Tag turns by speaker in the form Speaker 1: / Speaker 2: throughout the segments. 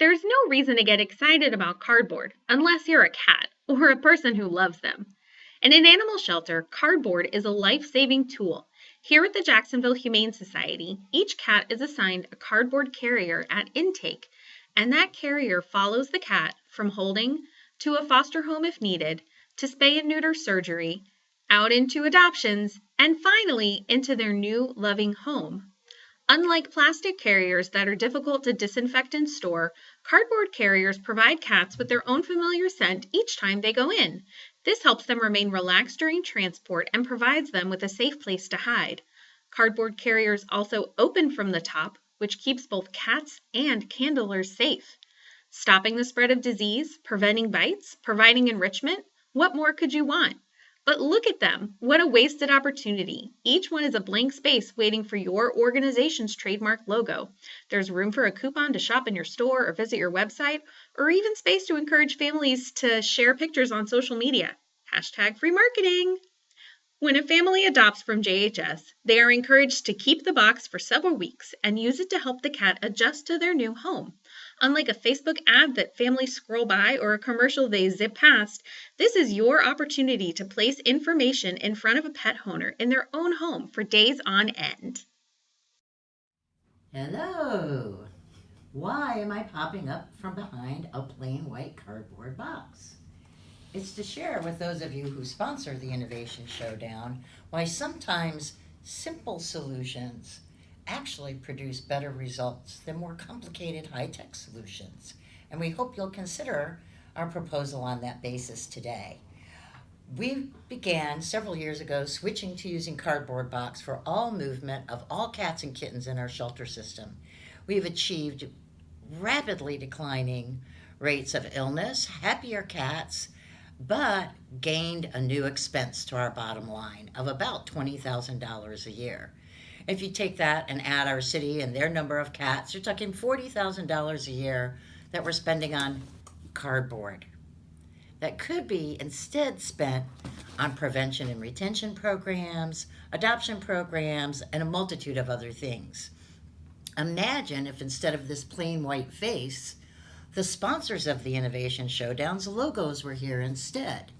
Speaker 1: There's no reason to get excited about cardboard unless you're a cat or a person who loves them. And in an animal shelter, cardboard is a life saving tool. Here at the Jacksonville Humane Society, each cat is assigned a cardboard carrier at intake, and that carrier follows the cat from holding to a foster home if needed, to spay and neuter surgery, out into adoptions, and finally into their new loving home. Unlike plastic carriers that are difficult to disinfect and store, cardboard carriers provide cats with their own familiar scent each time they go in. This helps them remain relaxed during transport and provides them with a safe place to hide. Cardboard carriers also open from the top, which keeps both cats and candlers safe. Stopping the spread of disease, preventing bites, providing enrichment, what more could you want? But look at them. What a wasted opportunity. Each one is a blank space waiting for your organization's trademark logo. There's room for a coupon to shop in your store or visit your website, or even space to encourage families to share pictures on social media. Hashtag free marketing. When a family adopts from JHS, they are encouraged to keep the box for several weeks and use it to help the cat adjust to their new home. Unlike a Facebook ad that families scroll by or a commercial they zip past, this is your opportunity to place information in front of a pet owner in their own home for days on end.
Speaker 2: Hello! Why am I popping up from behind a plain white cardboard box? It's to share with those of you who sponsor the Innovation Showdown why sometimes simple solutions actually produce better results than more complicated high-tech solutions. And we hope you'll consider our proposal on that basis today. We began several years ago switching to using cardboard box for all movement of all cats and kittens in our shelter system. We've achieved rapidly declining rates of illness, happier cats, but gained a new expense to our bottom line of about $20,000 a year. If you take that and add our city and their number of cats, you're talking $40,000 a year that we're spending on cardboard. That could be instead spent on prevention and retention programs, adoption programs, and a multitude of other things. Imagine if instead of this plain white face, the sponsors of the Innovation Showdown's logos were here instead.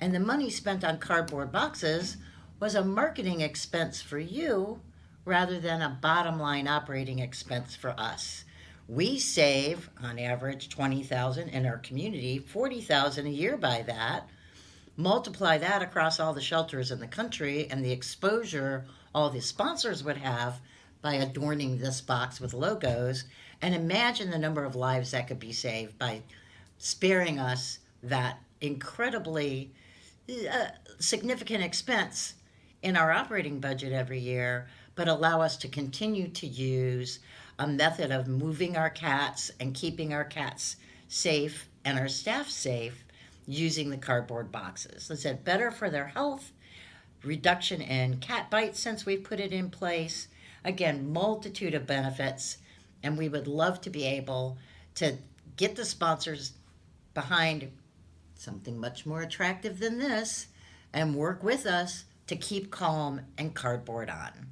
Speaker 2: And the money spent on cardboard boxes was a marketing expense for you rather than a bottom line operating expense for us. We save on average 20,000 in our community, 40,000 a year by that. Multiply that across all the shelters in the country and the exposure all the sponsors would have by adorning this box with logos and imagine the number of lives that could be saved by sparing us that incredibly uh, significant expense in our operating budget every year but allow us to continue to use a method of moving our cats and keeping our cats safe and our staff safe using the cardboard boxes. Is it better for their health? Reduction in cat bites since we've put it in place. Again, multitude of benefits. And we would love to be able to get the sponsors behind something much more attractive than this and work with us to keep calm and cardboard on.